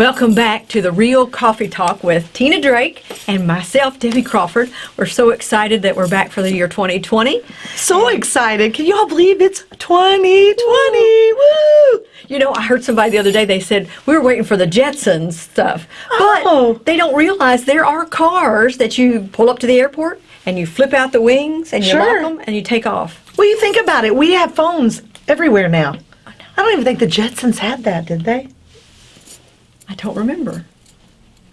Welcome back to the Real Coffee Talk with Tina Drake and myself, Debbie Crawford. We're so excited that we're back for the year 2020. So excited. Can you all believe it's 2020? Woo! You know, I heard somebody the other day, they said, we were waiting for the Jetsons stuff. But Oh. they don't realize there are cars that you pull up to the airport and you flip out the wings and you Sure. lock them and you take off. Well, you think about it. We have phones everywhere now. I don't even think the Jetsons had that, did they? I don't remember.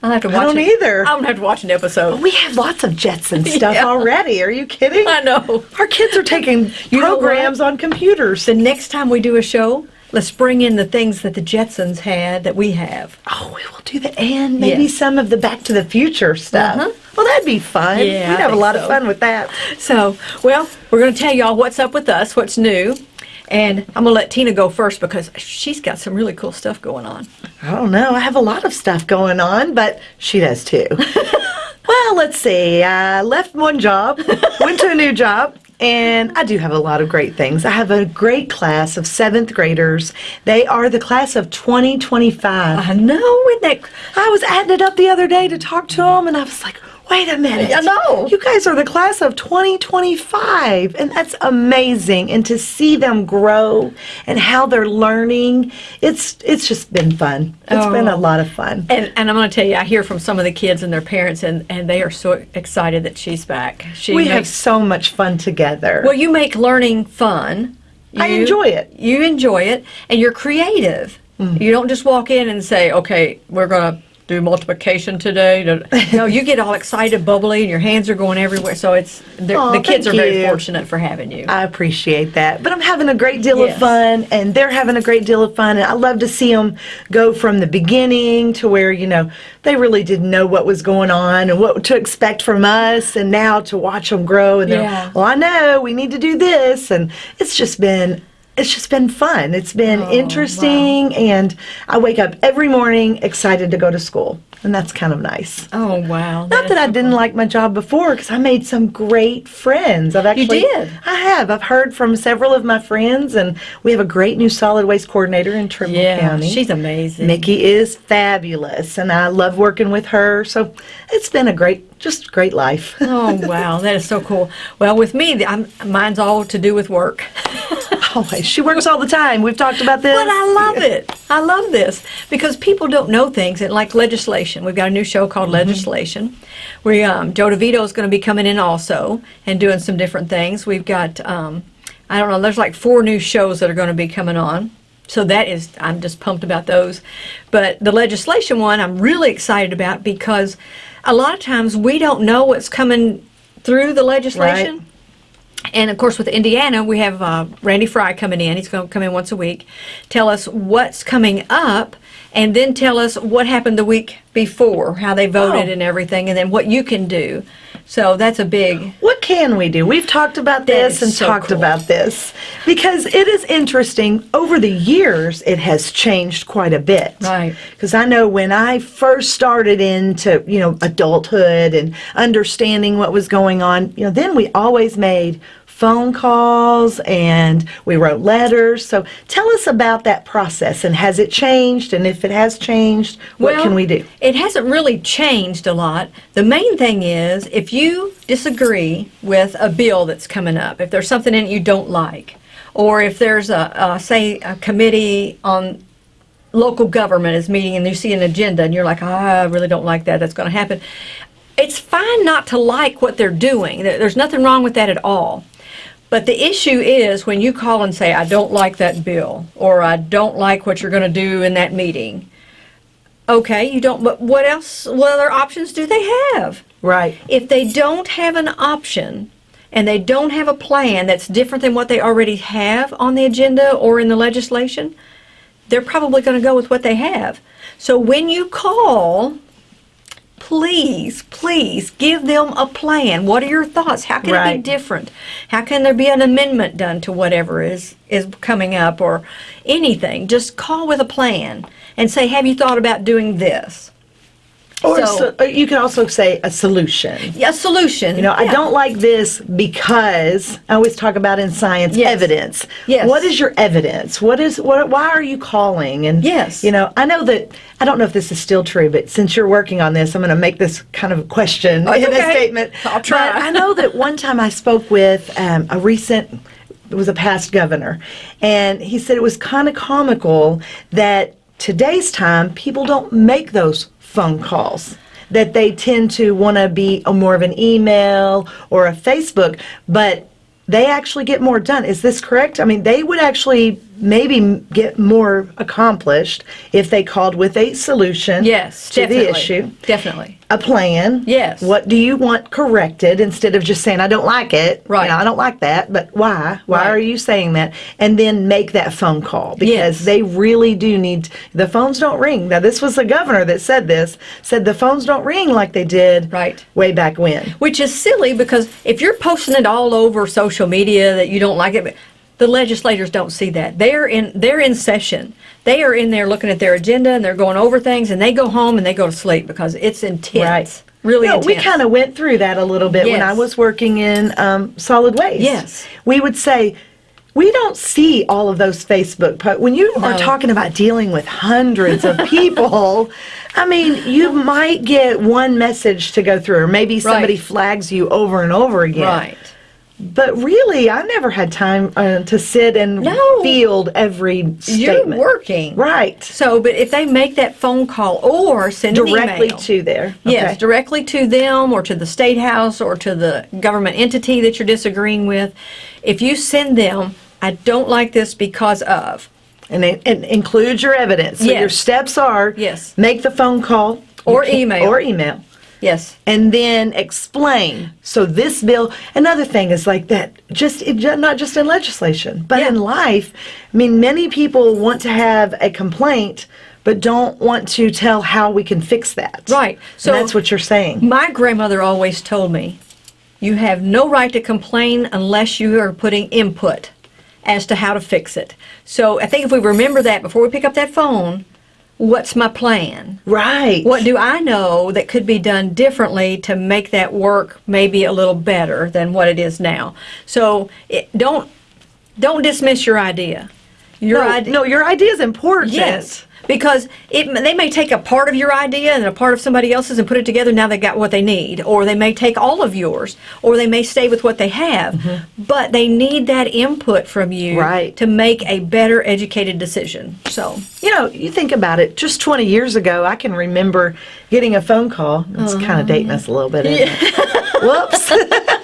I'll have to watch I don't it. either. I'm gonna have to watch an episode. We have lots of Jetson stuff Yeah. already. Are you kidding? I know. Our kids are taking You programs on computers. The next time we do a show, let's bring in the things that the Jetsons had that we have. Oh, we will do that. And maybe Yes. some of the Back to the Future stuff. Uh-huh. Well, that'd be fun. Yeah, We'd have a lot so. of fun with that. So, well, we're going to tell y'all what's up with us, what's new. And I'm going to let Tina go first because she's got some really cool stuff going on. I don't know. I have a lot of stuff going on, but she does too. well, let's see. I left one job, went to a new job, and I do have a lot of great things. I have a great class of seventh graders. They are the class of 2025. I know, isn't that? I was adding it up the other day to talk to them, and I was like, wait a minute. I know. You guys are the class of 2025, and that's amazing. And to see them grow and how they're learning, it's it's just been fun. It's been a Oh. lot of fun. And, and I'm going to tell you, I hear from some of the kids and their parents, and, and they are so excited that she's back. She we have so much fun together. well, you make learning fun. I enjoy it. You enjoy it, and you're creative. Mm. You don't just walk in and say, "Okay, we're gonna do multiplication today." No, you get all excited, bubbly, and your hands are going everywhere. So it's they're- the kids thank are very fortunate for having you. I appreciate that. But I'm having a great deal Yes. of fun, and they're having a great deal of fun. And I love to see them go from the beginning to where, you know, they really didn't know what was going on and what to expect from us. And now to watch them grow, and they're, Yeah. well, I know we need to do this. And it's just been. It's just been fun. It's been Oh, interesting, and I wake up every morning excited to go to school, and that's kind of nice. oh wow! Not that I didn't like my job before, because I made some great friends. I've actually, you did? I have. I've heard from several of my friends, and we have a great new solid waste coordinator in Trimble Yeah, County. she's amazing. Mickey is fabulous, and I love working with her. So it's been a great, just great life. Oh wow, that is so cool. Well, with me, I'm, mine's all to do with work. Always, she works all the time. We've talked about this. But I love it. I love this because people don't know things and like legislation. We've got a new show called Legislation. We um, Joe DeVito is going to be coming in also and doing some different things. We've got um, I don't know. There's like four new shows that are going to be coming on. So that is I'm just pumped about those. But the legislation one I'm really excited about because a lot of times we don't know what's coming through the legislation. And of course, with Indiana, we have uh, Randy Frye coming in. He's going to come in once a week, tell us what's coming up, and then tell us what happened the week before, how they voted Oh. and everything, and then what you can do. So that's a big. What can we do? We've talked about this and so talked cool. about this because it is interesting. Over the years, it has changed quite a bit. Right. Because I know when I first started into, you know, adulthood and understanding what was going on, you know, then we always made phone calls and we wrote letters. So tell us about that process and has it changed? And if it has changed, what Well, can we do? It hasn't really changed a lot. The main thing is if you disagree with a bill that's coming up, if there's something in it you don't like, or if there's a, a say a committee on local government is meeting and you see an agenda and you're like, ah, I really don't like that. That's going to happen. It's fine not to like what they're doing. There's nothing wrong with that at all. But the issue is when you call and say, I don't like that bill, or I don't like what you're going to do in that meeting. Okay, you don't, but what else, what other options do they have? Right. If they don't have an option and they don't have a plan that's different than what they already have on the agenda or in the legislation, they're probably going to go with what they have. So when you call, please, please give them a plan. What are your thoughts? How can it be different? How can there be an amendment done to whatever is is coming up or anything? Just call with a plan and say, "Have you thought about doing this?" Or So- so, you can also say a solution. Yeah, solution. You know, I don't like this because I always talk about in science Yes. evidence. Yes. What is your evidence? What is what? Why are you calling? And Yes. you know, I know that I don't know if this is still true, but since you're working on this, I'm going to make this kind of a question Oh, in a statement. I'll try. But I know that one time I spoke with um, a recent. It was a past governor, and he said it was kind of comical that today's time people don't make those phone calls that they tend to want to be a more of an email or a Facebook, but they actually get more done. Is this correct? I mean, they would actually maybe get more accomplished if they called with a solution Yes, to the issue, Definitely. a plan. Yes. What do you want corrected instead of just saying I don't like it? You Right. know, I don't like that, but why? Why Right. are you saying that? And then make that phone call because Yes. they really do need the phones don't ring. Now this was the governor that said this. Said the phones don't ring like they did Right. way back when. Which is silly because if you're posting it all over social media that you don't like it, but the legislators don't see that. They're in they're in session. They are in there looking at their agenda and they're going over things and they go home and they go to sleep because it's intense. Right. Really No, intense. we kind of went through that a little bit when I was working in um, solid waste. Yes. We would say, we don't see all of those Facebook posts. When you are talking about dealing with hundreds of people, I mean, you might get one message to go through, or maybe somebody Right. flags you over and over again. Right. But really, I never had time uh, to sit and No. field every statement. You're working. Right. So, but if they make that phone call or send Directly to there. Yes, directly to them or to the state house or to the government entity that you're disagreeing with. If you send them, I don't like this because of, And, it- and include your evidence. So Yes. your steps are Yes. make the phone call Or email. or email. Yes, And then explain. So this bill, another thing is like that, just it, not just in legislation, but Yeah. in life. I mean, many people want to have a complaint, but don't want to tell how we can fix that. Right. So So- that's what you're saying. my grandmother always told me, you have no right to complain unless you are putting input as to how to fix it. So I think if we remember that before we pick up that phone, what's my plan? Right. What do I know that could be done differently to make that work maybe a little better than what it is now? So it, don't don't dismiss your idea. Your no, idea, no, your idea is important. yes, because it they may take a part of your idea and a part of somebody else's and put it together. Now they got what they need, or they may take all of yours, or they may stay with what they have. Mm-hmm. But they need that input from you. Right. to make a better educated decision. So You know, you think about it, just 20 years ago, I can remember getting a phone call. It's kind of uh-huh. dating us a little bit, isn't? Whoops.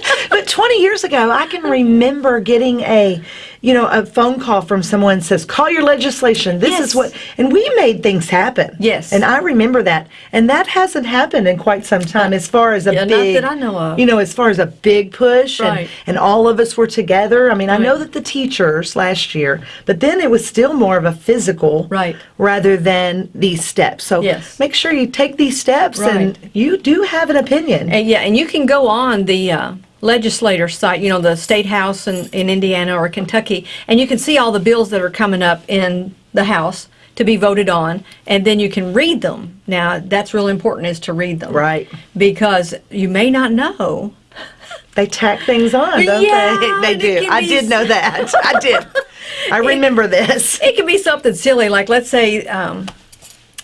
but 20 years ago, I can remember getting a, you know, a phone call from someone says, call your legislation. This Yes. is what, and we made things happen. Yes. And I remember that. And that hasn't happened in quite some time as far as a Yeah, not big, that I know of. you know, as far as a big push Right. and, and all of us were together. I mean, I know that the teachers last year, but then it was still more of a physical Right. rather than these steps. So Yes. make sure you take these steps and you do have an opinion. And yeah, and you can go on the uh, legislator site, you know, the state house in, in Indiana or Kentucky, and you can see all the bills that are coming up in the House to be voted on, and then you can read them. Now, that's real important is to read them. Right. Because you may not know. They tack things on, don't Yeah, they? They do. I did know that. I did. I remember this. It can be something silly, like let's say, um,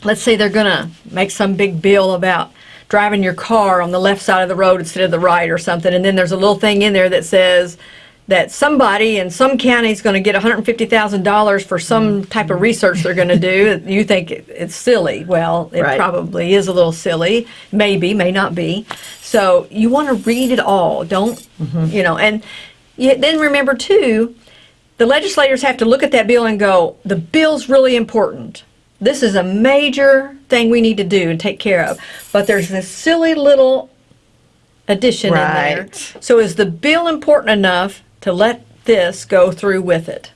let's say they're gonna make some big bill about driving your car on the left side of the road instead of the right or something, and then there's a little thing in there that says that somebody in some county is going to get $150,000 for some type of mm-hmm. research they're going to do. You think it's silly. Well, it Right. probably is a little silly. Maybe, may not be. So you want to read it all. Don't, mm-hmm. you know, and you, then remember too, the legislators have to look at that bill and go, the bill's really important. This is a major thing we need to do and take care of. But there's this silly little addition in there. Right. So is the bill important enough to let this go through with it?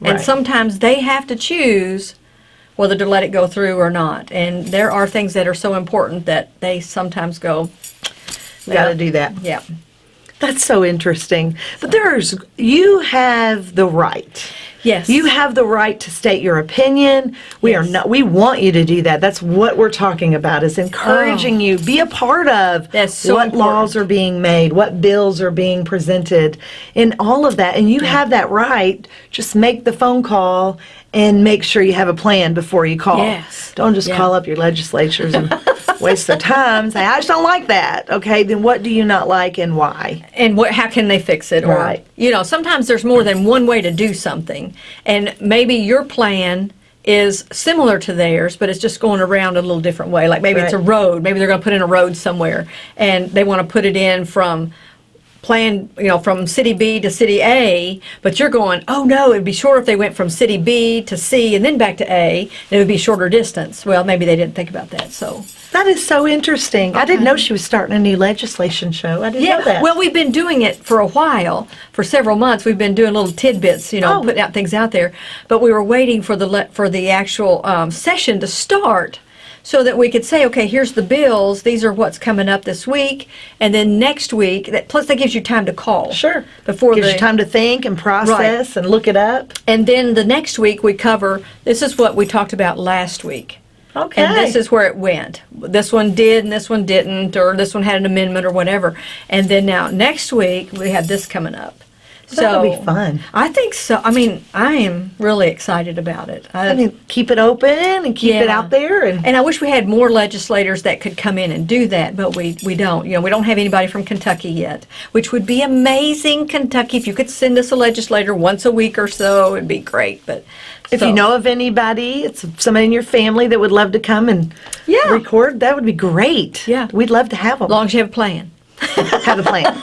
Right. And sometimes they have to choose whether to let it go through or not. And there are things that are so important that they sometimes go, Got to do that. yeah. That's so interesting. But there's, you have the right Yes. You have the right to state your opinion. We are not we want you to do that. That's what we're talking about is encouraging oh. you be a part of Oh. So what important. laws are being made, what bills are being presented, and all of that. And you have that right. Just make the phone call and make sure you have a plan before you call. Yes. Don't just Yeah. call up your legislatures and waste their time. Say, I just don't like that. Okay, then what do you not like and why? and what how can they fix it or Right. you know sometimes there's more than one way to do something and maybe your plan is similar to theirs but it's just going around a little different way like maybe it's a road maybe they're going to put in a road somewhere and they want to put it in from plan you know from city B to city A but you're going oh no it'd be shorter if they went from city B to C and then back to A and it would be shorter distance well maybe they didn't think about that so That is so interesting. I didn't know she was starting a new legislation show. I didn't Yeah, know that. well, we've been doing it for a while, for several months. We've been doing little tidbits, you know, Oh. putting out things out there. But we were waiting for the for the actual um, session to start, so that we could say, okay, here's the bills. These are what's coming up this week, and then next week. That plus that gives you time to call. sure. Before gives the you time to think and process and look it up. and then the next week we cover. This is what we talked about last week. Okay. And this is where it went. This one did and this one didn't, or this one had an amendment or whatever. And then now next week we have this coming up. So that'll be fun. I think so. I mean, I am really excited about it. I, I mean, keep it open and keep it out there and and I wish we had more legislators that could come in and do that, but we, we don't. You know, we don't have anybody from Kentucky yet, which would be amazing, Kentucky. If you could send us a legislator once a week or so, it'd be great. But if so- you know of anybody, it's somebody in your family that would love to come and Yeah. record, that would be great. Yeah. We'd love to have them. as long as you have a plan. have a plan.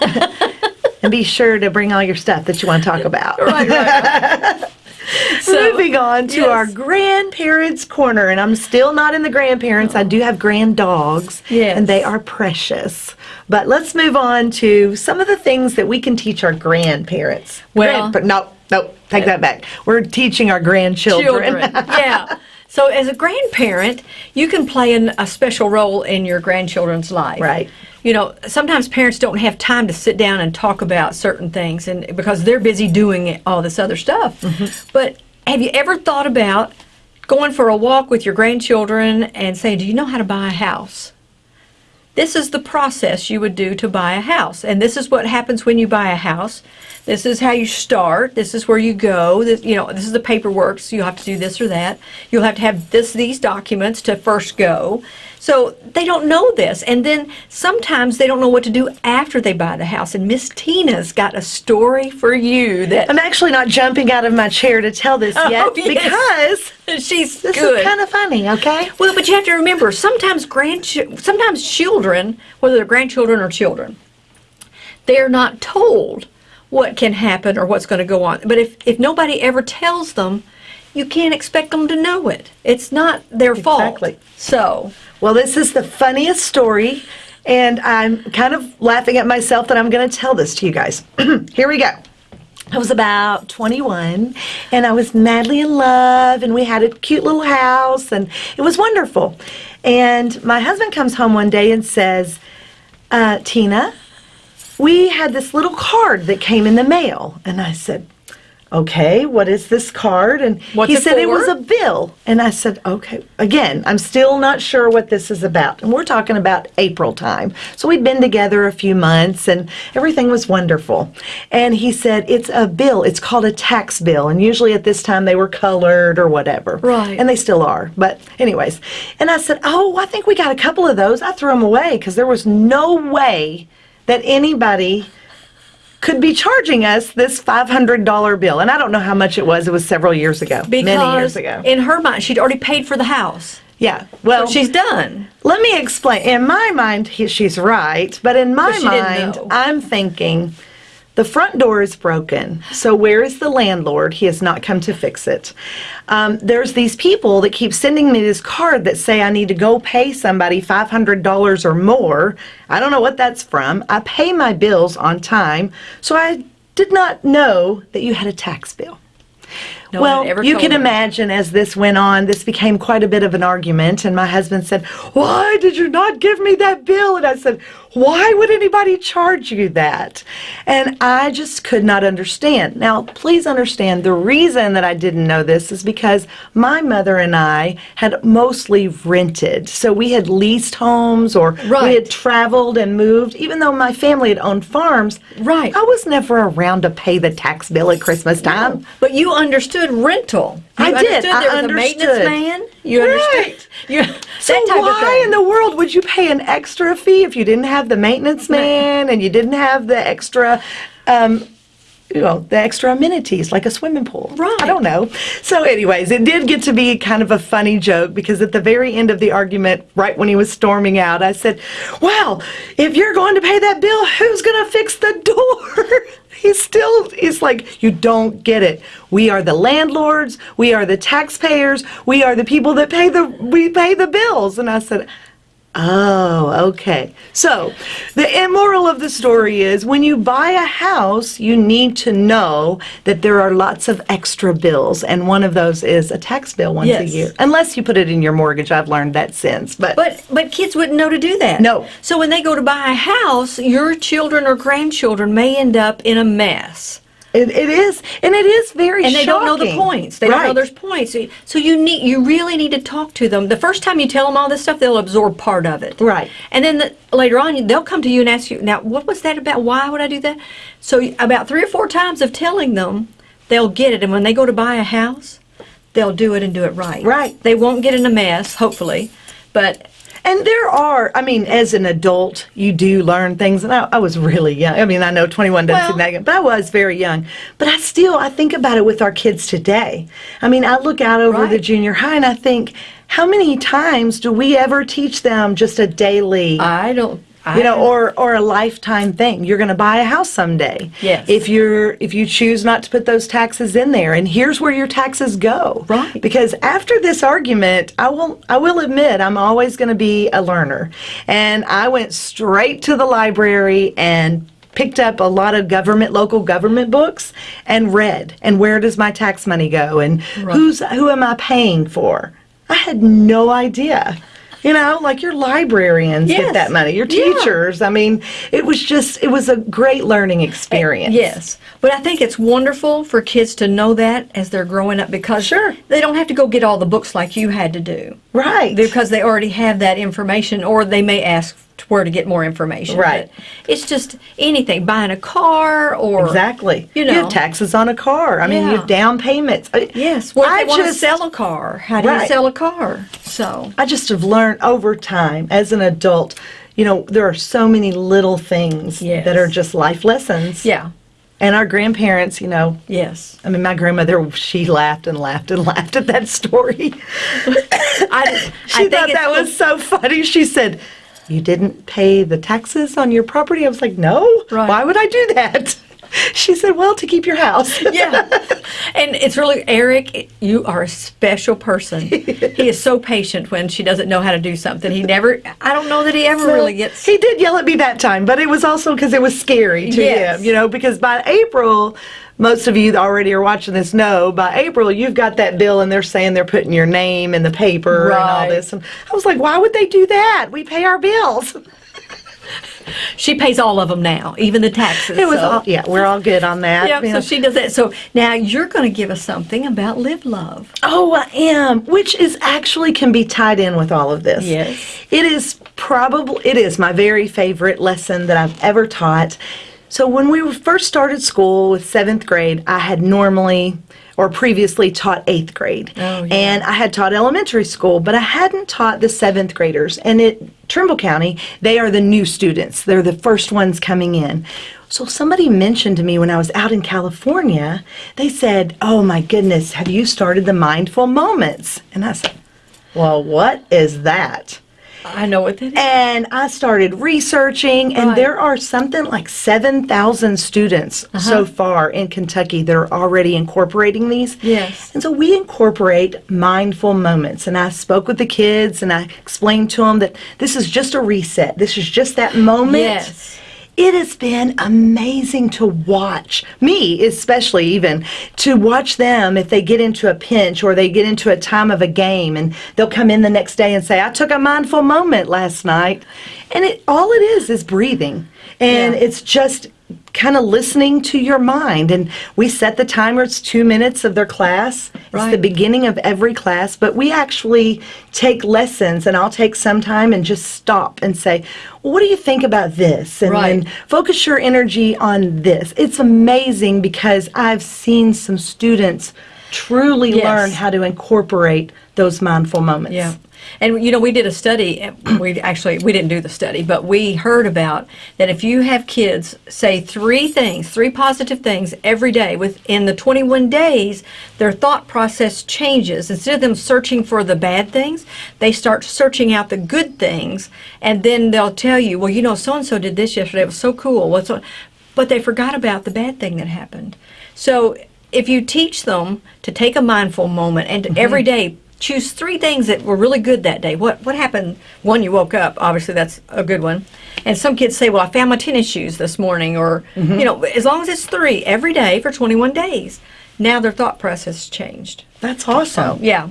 and be sure to bring all your stuff that you want to talk about. Right, right. So- Moving on to Yes. our grandparents' corner, and I'm still not in the grandparents. I do have grand dogs, Yes. and they are precious. But let's move on to some of the things that we can teach our grandparents. Well- but no, no, take that back. We're teaching our grandchildren. children. yeah. So as a grandparent, you can play an, a special role in your grandchildren's life. Right. You know, sometimes parents don't have time to sit down and talk about certain things, and because they're busy doing all this other stuff. Mm-hmm. But have you ever thought about going for a walk with your grandchildren and saying, "Do you know how to buy a house?" This is the process you would do to buy a house. And this is what happens when you buy a house. This is how you start. This is where you go. This, you know, this is the paperwork. So you'll have to do this or that. You'll have to have this, these documents to first go. So they don't know this. And then sometimes they don't know what to do after they buy the house. And Miss Tina's got a story for you that I'm actually not jumping out of my chair to tell this oh, yet Oh, yes. because she's this good. is kind of funny, okay? Well, but you have to remember, sometimes grandch- sometimes children, whether they're grandchildren or children, they're not told what can happen or what's going to go on. But if, if nobody ever tells them, you can't expect them to know it. It's not their fault. Exactly. So, Well, this is the funniest story, and I'm kind of laughing at myself that I'm going to tell this to you guys. Here we go. I was about 21, and I was madly in love, and we had a cute little house, and it was wonderful. And my husband comes home one day and says, uh, Tina, we had this little card that came in the mail. And I said, okay, what is this card? And What's he it said it was a bill. And I said, okay, again, I'm still not sure what this is about. And we're talking about April time. So we'd been together a few months and everything was wonderful. And he said, it's a bill. It's called a tax bill. And usually at this time they were colored or whatever. Right. And they still are. But, anyways. And I said, oh, I think we got a couple of those. I threw them away because there was no way that anybody could be charging us this $500 bill. And I don't know how much it was. It was several years ago. because many years ago. in her mind, she'd already paid for the house. yeah. Well, So she's done. let me explain. In my mind, he, she's right. But in my mind. I'm thinking the front door is broken. So where is the landlord? He has not come to fix it. Um, there's these people that keep sending me this card that say I need to go pay somebody $500 or more. I don't know what that's from. I pay my bills on time. So I did not know that you had a tax bill. No well, one ever you can imagine as this went on, this became quite a bit of an argument. And my husband said, Why did you not give me that bill? And I said, Why would anybody charge you that? And I just could not understand. Now, please understand the reason that I didn't know this is because my mother and I had mostly rented. So we had leased homes or we had traveled and moved. Even though my family had owned farms, Right. I was never around to pay the tax bill at Christmas time. But you understood rental. You I did. Understood I there was a maintenance man. You Right. understood. You, So why in the world would you pay an extra fee if you didn't have the maintenance man and you didn't have the extra, um, you know, the extra amenities like a swimming pool? Right. I don't know. So, anyways, it did get to be kind of a funny joke because at the very end of the argument, right when he was storming out, I said, "Well, if you're going to pay that bill, who's going to fix the door?" He's still, he's like, you don't get it. We are the landlords. We are the taxpayers. We are the people that pay the, we pay the bills. And I said, Oh, okay. So, the moral of the story is when you buy a house, you need to know that there are lots of extra bills, and one of those is a tax bill once a Yes. year. Unless you put it in your mortgage, I've learned that since. But, But but kids wouldn't know to do that. No. So when they go to buy a house, your children or grandchildren may end up in a mess. It, it is, and it is very and they don't know the points. They don't know there's points. So- So you need you really need to talk to them. The first time you tell them all this stuff, they'll absorb part of it. Right. And then the, later on, they'll come to you and ask you, "Now, what was that about? Why would I do that?" So about three or four times of telling them, they'll get it. And when they go to buy a house, they'll do it and do it right. Right. They won't get in a mess, hopefully, but And there are, I mean, as an adult, you do learn things. And I, I was really young. I mean, I know 21 doesn't seem Well- that young, but I was very young. But I still, I think about it with our kids today. I mean, I look out over the junior high and I think, how many times do we ever teach them just a daily? I don't. You know, or or a lifetime thing. You're going to buy a house someday. Yes. If you're if you choose not to put those taxes in there, and here's where your taxes go. Right. Because after this argument, I will I will admit I'm always going to be a learner, and I went straight to the library and picked up a lot of government local government books and read and where does my tax money go and who's who am I paying for? I had no idea. You know, like your librarians get that money, your Yeah. teachers. I mean, it was just, it was a great learning eh, experience. Yes, but I think it's wonderful for kids to know that as they're growing up because Sure. they don't have to go get all the books like you had to do Right. because they already have that information, or they may ask where to get more information. Right. But it's just anything, buying a car or Exactly. You know, have taxes on a car. I mean, you have down payments. Yes. If I want to sell a car? How do you sell a car? So I just have learned over time as an adult, you know, there are so many little things Yes. that are just life lessons. yeah, And our grandparents, you know, yes. I mean, my grandmother, she laughed and laughed and laughed at that story. I, She I thought that was so funny. She said, You didn't pay the taxes on your property? I was like, No. Right. Why would I do that? She said, Well, to keep your house. yeah. And it's really, Eric, you are a special person. he is so patient when she doesn't know how to do something. He never, I don't know that he ever really gets. He did yell at me that time, but it was also because it was scary to Yes. him, you know, because by April, most of you that already are watching this know by April you've got that bill and they're saying they're putting your name in the paper and all this. And I was like, why would they do that? We pay our bills. She pays all of them now, even the taxes. It was so. all, yeah, we're all good on that. Yeah, so she does that. So now you're going to give us something about Live Love. Oh, I am, which is actually can be tied in with all of this. Yes. It is probably it is my very favorite lesson that I've ever taught. So when we first started school with 7th grade, I had normally or previously taught 8th grade. Oh, yeah. And I had taught elementary school, but I hadn't taught the 7th graders. And at Trimble County, they are the new students. They're the first ones coming in. So somebody mentioned to me when I was out in California, they said, "Oh my goodness, have you started the mindful moments?" And I said, "Well, what is that?" I know what that is. And I started researching, and Right. there are something like 7,000 students Uh-huh. so far in Kentucky that are already incorporating these. Yes. And so we incorporate mindful moments. And I spoke with the kids and I explained to them that this is just a reset. This is just that moment. Yes. It has been amazing to watch me, especially even to watch them if they get into a pinch or they get into a time of a game and they'll come in the next day and say, I took a mindful moment last night. And it all it is is breathing. And Yeah. it's just kind of listening to your mind. And we set the timer, it's two minutes of their class. It's the beginning of every class, but we actually take lessons, and I'll take some time and just stop and say, well, What do you think about this? And Right. then focus your energy on this. It's amazing because I've seen some students truly Yes. learn how to incorporate those mindful moments. Yeah. And you know, we did a study. We actually we didn't do the study, but we heard about that if you have kids say three things, three positive things every day within the 21 days, their thought process changes. Instead of them searching for the bad things, they start searching out the good things, and then they'll tell you, well, you know, so and so did this yesterday. It was so cool. What's so, but they forgot about the bad thing that happened. So if you teach them to take a mindful moment and Mm-hmm. every day choose three things that were really good that day. What what happened? One, you woke up. Obviously, that's a good one. And some kids say, "Well, I found my tennis shoes this morning," or Mm-hmm. you know, as long as it's three every day for 21 days. Now their thought process changed. That's awesome. Yeah.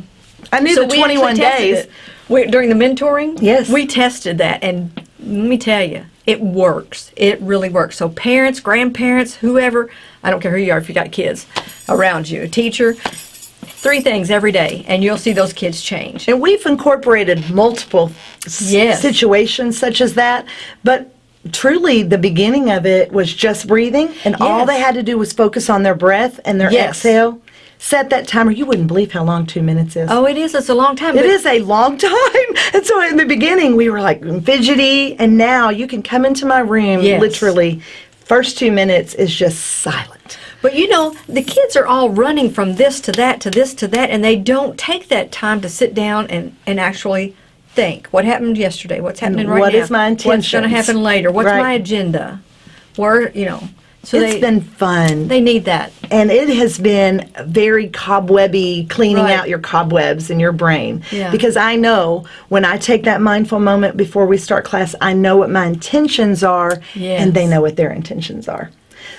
I knew So the we actually 21 tested days. it. We, during the mentoring, Yes. we tested that, and let me tell you, it works. It really works. So parents, grandparents, whoever, I don't care who you are, if you got kids around you, a teacher, three things every day, and you'll see those kids change. And we've incorporated multiple Yes. situations such as that, but truly the beginning of it was just breathing, and all they had to do was focus on their breath and their Yes. exhale. Set that timer. You wouldn't believe how long two minutes is. Oh, it is. It's a long time. It is a long time. And so in the beginning, we were like fidgety, and now you can come into my room Yes. literally. First two minutes is just silent. But you know, the kids are all running from this to that to this to that, and they don't take that time to sit down and, and actually think. What happened yesterday? What's happening right what now? is my What's going to happen later? What's Right. my agenda? Where you know? So It's they been fun. they need that. and it has been very cobwebby cleaning Right. out your cobwebs in your brain Yeah. because i know when i take that mindful moment before we start class i know what my intentions are and they know what their intentions are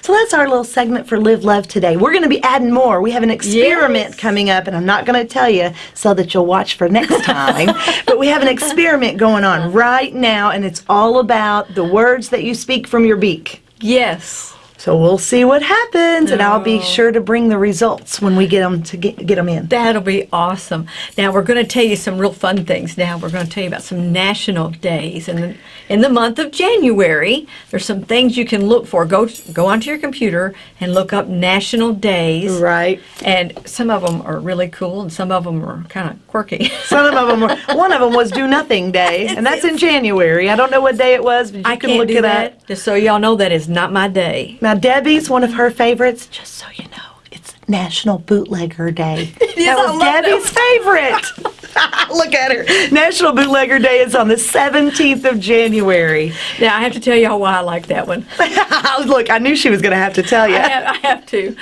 so that's our little segment for live love today we're going to be adding more we have an experiment Yes. coming up and i'm not going to tell you so that you'll watch for next time but we have an experiment going on uh-huh. right now and it's all about the words that you speak from your beak Yes. so we'll see what happens, and I'll be Oh. sure to bring the results when we get them to get, get them in. That'll be awesome. Now we're going to tell you some real fun things. Now we're going to tell you about some national days, and in, the month of January, there's some things you can look for. Go go onto your computer and look up national days. Right. And some of them are really cool, and some of them are kind of quirky. Some of them were. One of them was Do Nothing Day, and that's in January. I don't know what day it was, but you I can look it that. up. Just so y'all know, that is not my day. Now Debbie's one of her favorites. Just so you know, it's National Bootlegger Day. is, that was love that Debbie's favorite. look at her. National Bootlegger Day is on the 17th of January. Now I have to tell y'all why I like that one. look, I knew she was going to have to tell you. I have, I have to.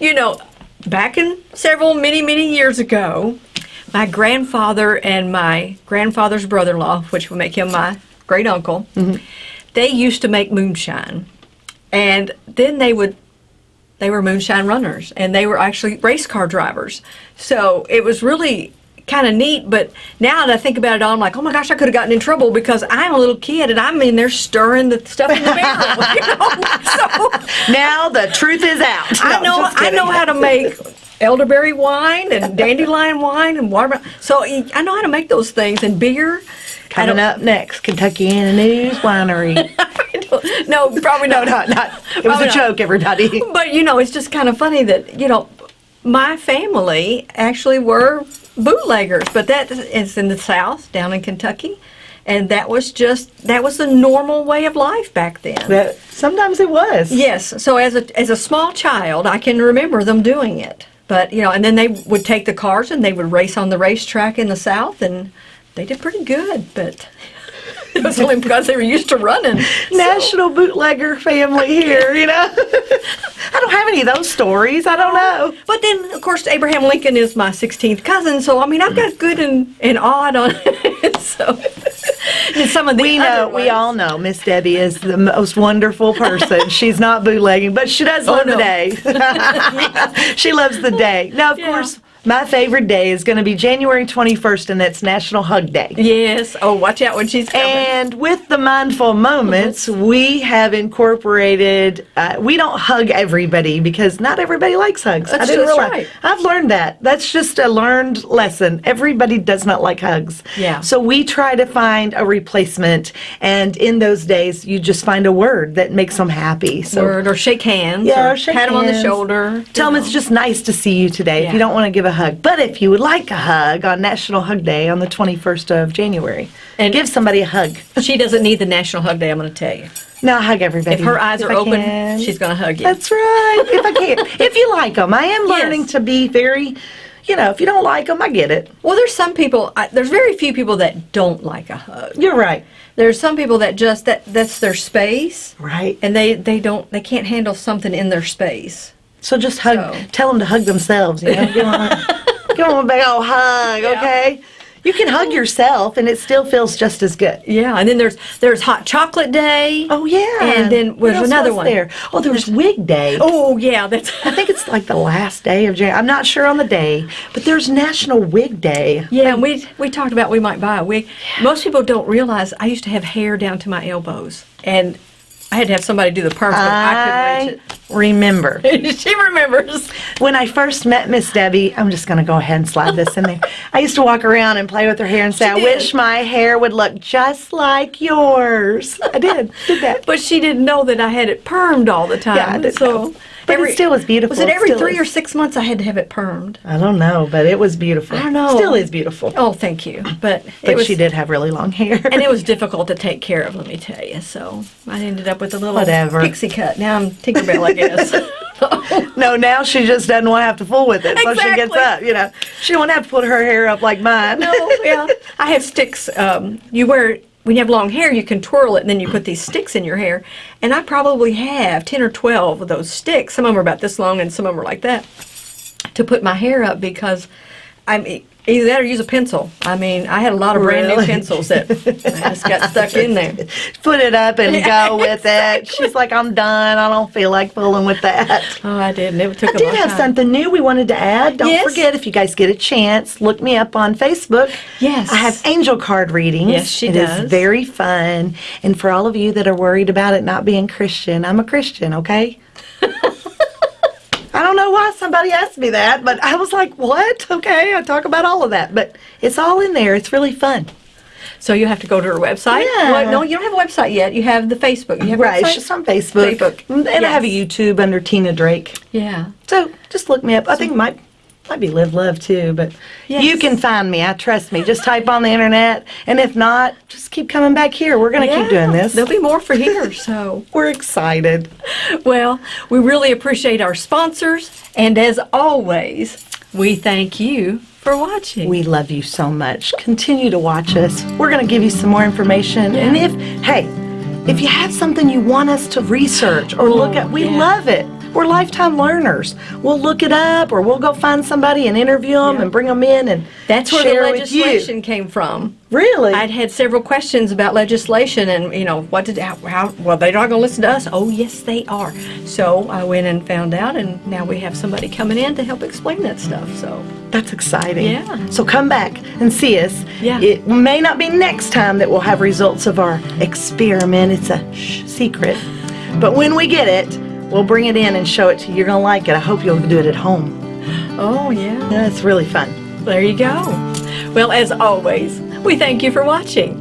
You know, back in several, many, many years ago, my grandfather and my grandfather's brother in law, which would make him my great uncle, mm-hmm. they used to make moonshine. And then they would, they were moonshine runners and they were actually race car drivers. So it was really kind of neat. But now that I think about it all, I'm like, oh my gosh, I could have gotten in trouble because I'm a little kid and I'm in there stirring the stuff in the barrel. You know? So Now the truth is out. I know I know how to make elderberry wine and dandelion wine and watermelon. So I know how to make those things and beer. Coming up next, Kentuckiana News Winery. no, probably no, not. not, not. It was a not. joke, everybody. But you know, it's just kind of funny that you know, my family actually were bootleggers, but that is in the South, down in Kentucky, and that was just that was the normal way of life back then. But sometimes it was. Yes. So as a as a small child, I can remember them doing it. But you know, and then they would take the cars and they would race on the racetrack in the South, and they did pretty good. But it was only because they were used to running. So- National bootlegger family here, you know. I don't have any of those stories. I don't know. But then, of course, Abraham Lincoln is my 16th cousin, so I mean, I've got good and, and odd on it. So, And some of the We know, we all know Miss Debbie is the most wonderful person. She's not bootlegging, but she does oh, love Oh, no. the day. she loves the day. Now, of Yeah. course, my favorite day is going to be January 21st, and that's National Hug Day. Yes. Oh, watch out when she's coming. And with the mindful moments, we have incorporated. Uh, we don't hug everybody because not everybody likes hugs. I That's didn't just realize. right. I've learned that. That's just a learned lesson. Everybody does not like hugs. Yeah. So we try to find a replacement, and in those days, you just find a word that makes them happy. So. Word or shake hands. Yeah, or or shake pat them on the shoulder. Tell them it's just nice to see you today if you don't want to give a hug. But if you would like a hug on National Hug Day on the 21st of January, And- give somebody a hug. She doesn't need the National Hug Day. I'm going to tell you. No, I hug everybody. If her eyes if are I open, can. she's going to hug you. That's right. If I can. if you like them. I am learning Yes. to be very, you know, if you don't like them, I get it. well, there's some people. I, there's very few people that don't like a hug. You're right. There's some people that just that that's their space, Right. and they they don't they can't handle something in their space. So just hug, So- tell them to hug themselves, you know. Give them a, give 'em a big old hug, Yeah. okay? You can hug yourself and it still feels just as good. Yeah, and then there's there's hot chocolate day. Oh, yeah. And then there's another one. There? Oh, there's Wig Day. Oh yeah, that's I think it's like the last day of January. I'm not sure on the day, but there's National Wig Day. yeah. And we we talked about we might buy a wig. Most people don't realize I used to have hair down to my elbows, and I had to have somebody do the perms. but I I remember. reach it. she remembers. When I first met Miss Debbie, I'm just going to go ahead and slide this in there. I used to walk around and play with her hair and say, I did. wish my hair would look just like yours. I did, did that. But she didn't know that I had it permed all the time. Yeah, so, know. But it still was beautiful. Was it every still three is. or six months I had to have it permed? I don't know, but it was beautiful. I don't know. Still is beautiful. Oh, thank you. But, but it was, she did have really long hair. and it was difficult to take care of. Let me tell you. So I ended up with a little Whatever. pixie cut. Now I'm Tinkerbell, I guess. no, now she just doesn't want to have to fool with it. So she gets up, you know. She to have to put her hair up like mine. no, yeah. I have sticks. Um, you wear when you have long hair, you can twirl it, and then you put these sticks in your hair. And I probably have ten or twelve of those sticks. Some of them are about this long, and some of them are like that. To put my hair up because I'm either that or use a pencil. I mean, I had a lot of brand Really? new pencils that I just got stuck in there. Put it up and go with it. She's like, I'm done. I don't feel like fooling with that. Oh, I did, it took I did have time. something new we wanted to add. Don't Yes. forget, if you guys get a chance, look me up on Facebook. Yes. I have angel card readings. Yes, she It is does. very fun. And for all of you that are worried about it not being Christian, I'm a Christian, okay? I don't know why somebody asked me that, but I was like, what? Okay, I talk about all of that. But it's all in there. It's really fun. So you have to go to her website. Yeah. Well, no, you don't have a website yet. You have the Facebook. You have Right, it's website? just on Facebook. Facebook. And I have a YouTube under Tina Drake. Yeah. So just look me up. I think it might be Live Love too, but Yes. you can find me. I trust me. Just type on the internet, and if not, just keep coming back here. We're gonna keep doing this. There'll be more for here. So, We're excited. well, we really appreciate our sponsors, and as always, we thank you for watching. We love you so much. Continue to watch us. We're gonna give you some more information, and if hey, if you have something you want us to research or look at, we yeah. love it. We're lifetime learners. We'll look it up, or we'll go find somebody and interview them Yeah. and bring them in and That's where the legislation came from. Really? I'd had several questions about legislation, and you know, what did how, how well they're not going to listen to us. Oh, yes, they are. So I went and found out, and now we have somebody coming in to help explain that stuff. So That's exciting. Yeah. So come back and see us. Yeah. It may not be next time that we'll have results of our experiment. It's a secret. But when we get it, we'll bring it in and show it to you. You're going to like it. I hope you'll do it at home. Oh, yeah. Yeah, it's really fun. There you go. Well, as always, we thank you for watching.